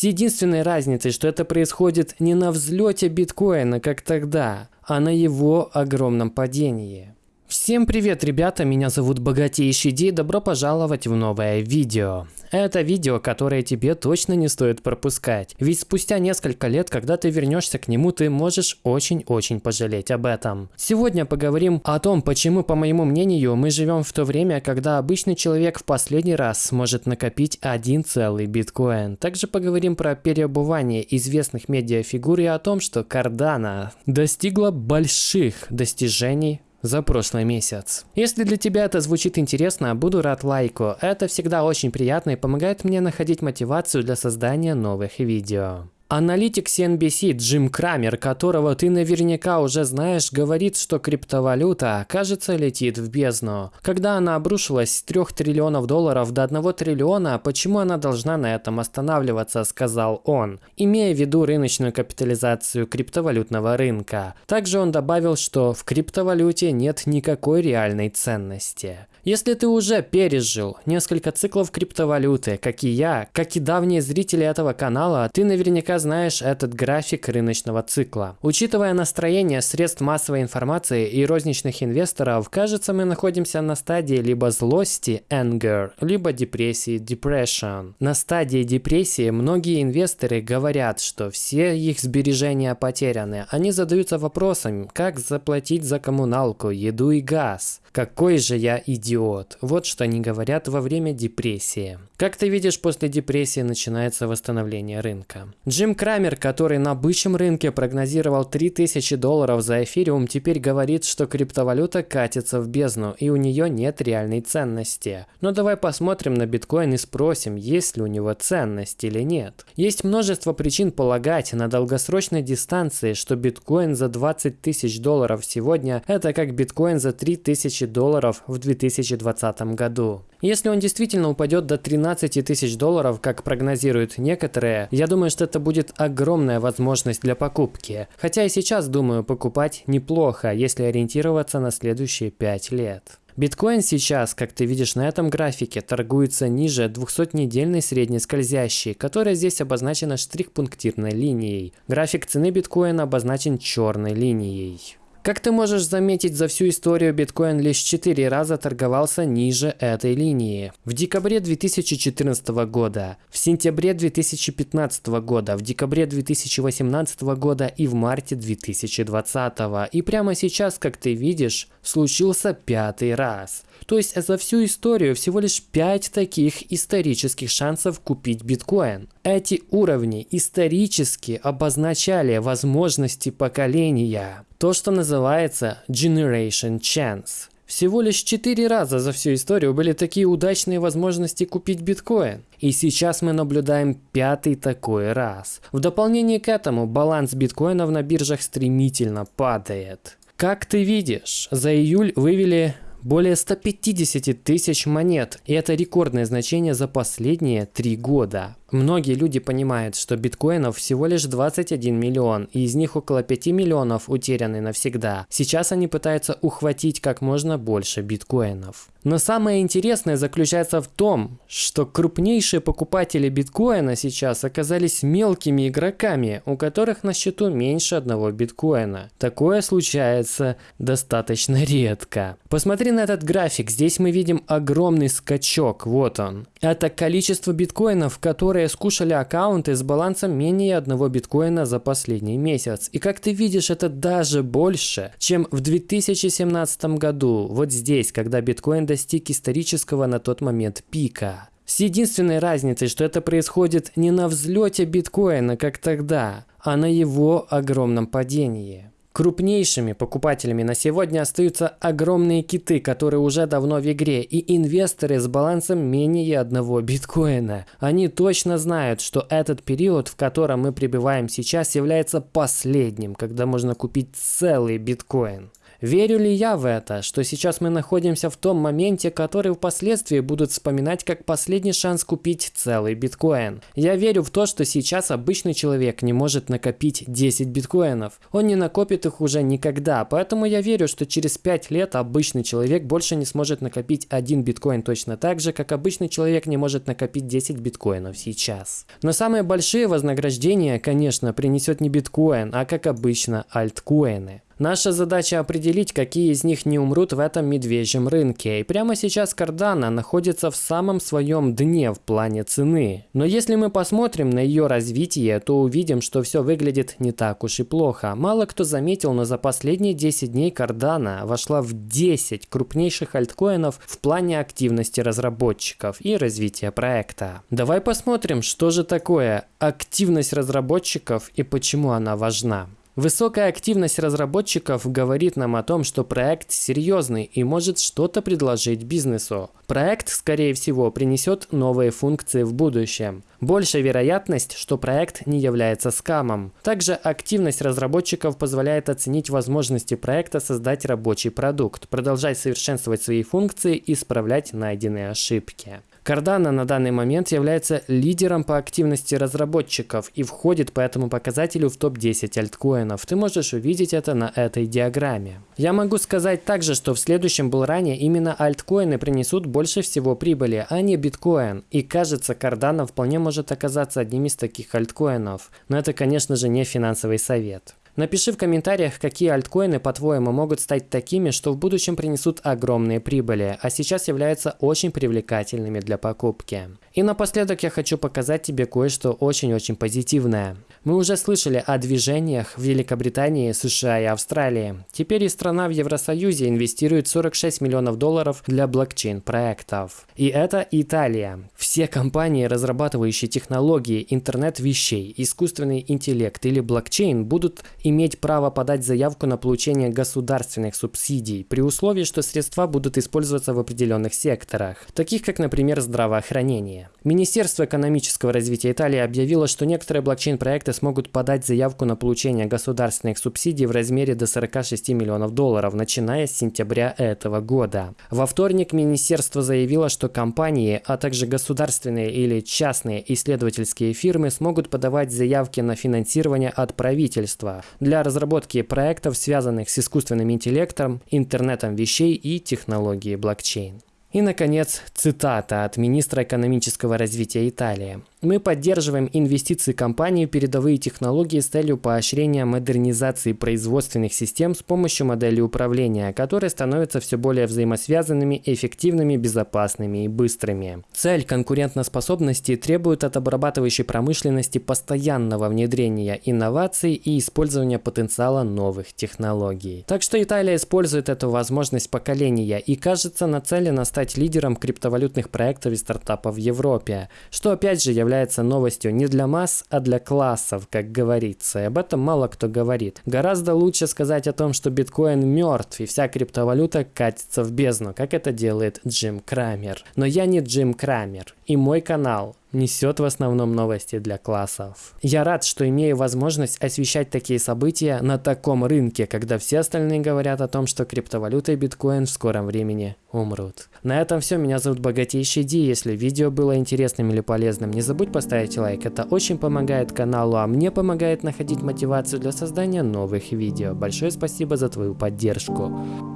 С единственной разницей, что это происходит не на взлете биткоина, как тогда, а на его огромном падении. Всем привет, ребята, меня зовут Богатейший Ди, добро пожаловать в новое видео. Это видео, которое тебе точно не стоит пропускать, ведь спустя несколько лет, когда ты вернешься к нему, ты можешь очень-очень пожалеть об этом. Сегодня поговорим о том, почему, по моему мнению, мы живем в то время, когда обычный человек в последний раз сможет накопить один целый биткоин. Также поговорим про переобувание известных медиафигур и о том, что Cardano достигла больших достижений за прошлый месяц. Если для тебя это звучит интересно, буду рад лайку. Это всегда очень приятно и помогает мне находить мотивацию для создания новых видео. Аналитик CNBC Джим Крамер, которого ты наверняка уже знаешь, говорит, что криптовалюта, кажется, летит в бездну. Когда она обрушилась с 3 триллионов долларов до 1 триллиона, почему она должна на этом останавливаться, сказал он, имея в виду рыночную капитализацию криптовалютного рынка. Также он добавил, что в криптовалюте нет никакой реальной ценности. Если ты уже пережил несколько циклов криптовалюты, как и я, как и давние зрители этого канала, ты наверняка знаешь этот график рыночного цикла. Учитывая настроение средств массовой информации и розничных инвесторов, кажется, мы находимся на стадии либо злости anger, либо депрессии depression. На стадии депрессии многие инвесторы говорят, что все их сбережения потеряны. Они задаются вопросом, как заплатить за коммуналку, еду и газ. Какой же я идиот. Вот что они говорят во время депрессии. Как ты видишь, после депрессии начинается восстановление рынка. Джим Крамер, который на бычьем рынке прогнозировал 3000 долларов за эфириум, теперь говорит, что криптовалюта катится в бездну и у нее нет реальной ценности. Но давай посмотрим на биткоин и спросим, есть ли у него ценность или нет. Есть множество причин полагать на долгосрочной дистанции, что биткоин за 20 тысяч долларов сегодня это как биткоин за 3000 тысячи долларов в 2020 году. Если он действительно упадет до 13 тысяч долларов, как прогнозируют некоторые, я думаю, что это будет огромная возможность для покупки. Хотя и сейчас думаю, покупать неплохо, если ориентироваться на следующие 5 лет. Биткоин сейчас, как ты видишь на этом графике, торгуется ниже 200-недельной средней скользящей, которая здесь обозначена штрих-пунктирной линией. График цены биткоина обозначен черной линией. Как ты можешь заметить, за всю историю биткоин лишь 4 раза торговался ниже этой линии. В декабре 2014 года, в сентябре 2015 года, в декабре 2018 года и в марте 2020. И прямо сейчас, как ты видишь, случился пятый раз. То есть за всю историю всего лишь 5 таких исторических шансов купить биткоин. Эти уровни исторически обозначали возможности поколения. То, что называется Generation Chance. Всего лишь четыре раза за всю историю были такие удачные возможности купить биткоин. И сейчас мы наблюдаем пятый такой раз. В дополнение к этому баланс биткоинов на биржах стремительно падает. Как ты видишь, за июль вывели более 150 тысяч монет, и это рекордное значение за последние три года. Многие люди понимают, что биткоинов всего лишь 21 миллион, и из них около 5 миллионов утеряны навсегда. Сейчас они пытаются ухватить как можно больше биткоинов. Но самое интересное заключается в том, что крупнейшие покупатели биткоина сейчас оказались мелкими игроками, у которых на счету меньше одного биткоина. Такое случается достаточно редко. Посмотри на этот график, здесь мы видим огромный скачок, вот он. Это количество биткоинов, которые которые скушали аккаунты с балансом менее одного биткоина за последний месяц. И как ты видишь, это даже больше, чем в 2017 году, вот здесь, когда биткоин достиг исторического на тот момент пика. С единственной разницей, что это происходит не на взлете биткоина, как тогда, а на его огромном падении. Крупнейшими покупателями на сегодня остаются огромные киты, которые уже давно в игре, и инвесторы с балансом менее одного биткоина. Они точно знают, что этот период, в котором мы пребываем сейчас, является последним, когда можно купить целый биткоин. Верю ли я в это, что сейчас мы находимся в том моменте, который впоследствии будут вспоминать как последний шанс купить целый биткоин? Я верю в то, что сейчас обычный человек не может накопить 10 биткоинов. Он не накопит их уже никогда, поэтому я верю, что через 5 лет обычный человек больше не сможет накопить один биткоин точно так же, как обычный человек не может накопить 10 биткоинов сейчас. Но самые большие вознаграждения, конечно, принесет не биткоин, а как обычно альткоины. Наша задача определить, какие из них не умрут в этом медвежьем рынке. И прямо сейчас Cardano находится в самом своем дне в плане цены. Но если мы посмотрим на ее развитие, то увидим, что все выглядит не так уж и плохо. Мало кто заметил, но за последние 10 дней Cardano вошла в 10 крупнейших альткоинов в плане активности разработчиков и развития проекта. Давай посмотрим, что же такое активность разработчиков и почему она важна. Высокая активность разработчиков говорит нам о том, что проект серьезный и может что-то предложить бизнесу. Проект, скорее всего, принесет новые функции в будущем. Большая вероятность, что проект не является скамом. Также активность разработчиков позволяет оценить возможности проекта создать рабочий продукт, продолжать совершенствовать свои функции и исправлять найденные ошибки. Cardano на данный момент является лидером по активности разработчиков и входит по этому показателю в топ-10 альткоинов. Ты можешь увидеть это на этой диаграмме. Я могу сказать также, что в следующем булране именно альткоины принесут больше всего прибыли, а не биткоин. И кажется, Cardano вполне может оказаться одним из таких альткоинов. Но это, конечно же, не финансовый совет. Напиши в комментариях, какие альткоины, по-твоему, могут стать такими, что в будущем принесут огромные прибыли, а сейчас являются очень привлекательными для покупки. И напоследок я хочу показать тебе кое-что очень-очень позитивное. Мы уже слышали о движениях в Великобритании, США и Австралии. Теперь и страна в Евросоюзе инвестирует 46 миллионов долларов для блокчейн-проектов. И это Италия. Все компании, разрабатывающие технологии интернет вещей, искусственный интеллект или блокчейн, будут иметь право подать заявку на получение государственных субсидий, при условии, что средства будут использоваться в определенных секторах, таких как, например, здравоохранение. Министерство экономического развития Италии объявило, что некоторые блокчейн-проекты смогут подать заявку на получение государственных субсидий в размере до 46 миллионов долларов, начиная с сентября этого года. Во вторник министерство заявило, что компании, а также государственные или частные исследовательские фирмы смогут подавать заявки на финансирование от правительства для разработки проектов, связанных с искусственным интеллектом, интернетом вещей и технологией блокчейн. И, наконец, цитата от министра экономического развития Италии. Мы поддерживаем инвестиции компании в передовые технологии с целью поощрения модернизации производственных систем с помощью модели управления, которые становятся все более взаимосвязанными, эффективными, безопасными и быстрыми. Цель конкурентоспособности требует от обрабатывающей промышленности постоянного внедрения инноваций и использования потенциала новых технологий. Так что Италия использует эту возможность поколения и кажется нацелена стать лидером криптовалютных проектов и стартапов в Европе, что опять же является является новостью не для масс, а для классов, как говорится. И об этом мало кто говорит. Гораздо лучше сказать о том, что биткоин мертв и вся криптовалюта катится в бездну, как это делает Джим Крамер. Но я не Джим Крамер. И мой канал несет в основном новости для классов. Я рад, что имею возможность освещать такие события на таком рынке, когда все остальные говорят о том, что криптовалюта и биткоин в скором времени умрут. На этом все. Меня зовут Богатейший Ди. Если видео было интересным или полезным, не забудь поставить лайк. Это очень помогает каналу, а мне помогает находить мотивацию для создания новых видео. Большое спасибо за твою поддержку.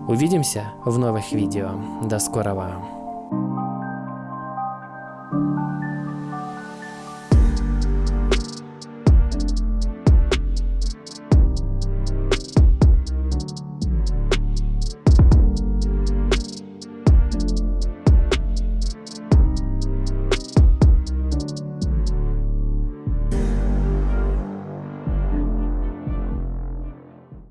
Увидимся в новых видео. До скорого.